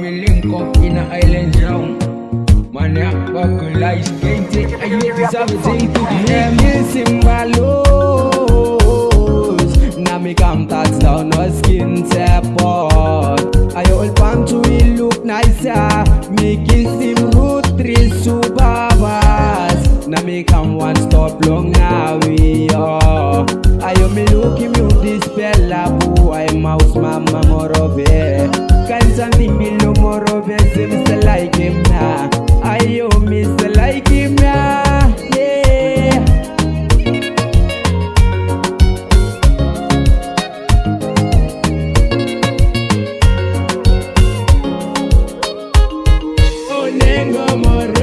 We link up in a island town. Man, yeah, buckle ice, game take a youth is a thing to the Yeah, me symbolos Now me come touchdown, no skin teapot I hold palm to it look nicer Me kiss him root three subabas Now me come one stop long now we are. I me look him you this fella boy mouse mama something below more of him, so like him now. I owe me, so like him now. Yeah. Onengo more.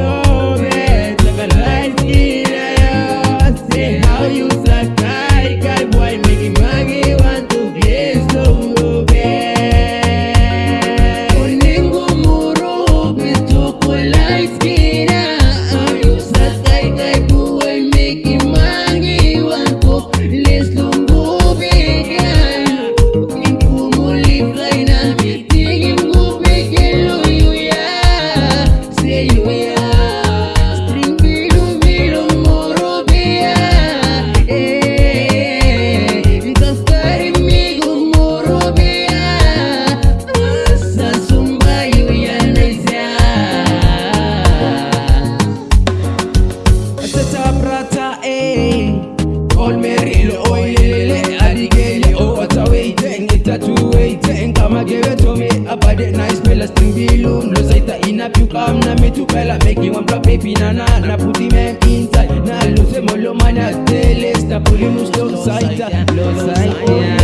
na me too well I make you one block baby na na na put the man inside. Na lose him all my I tell it Stop pulling him slow side Slow side yeah.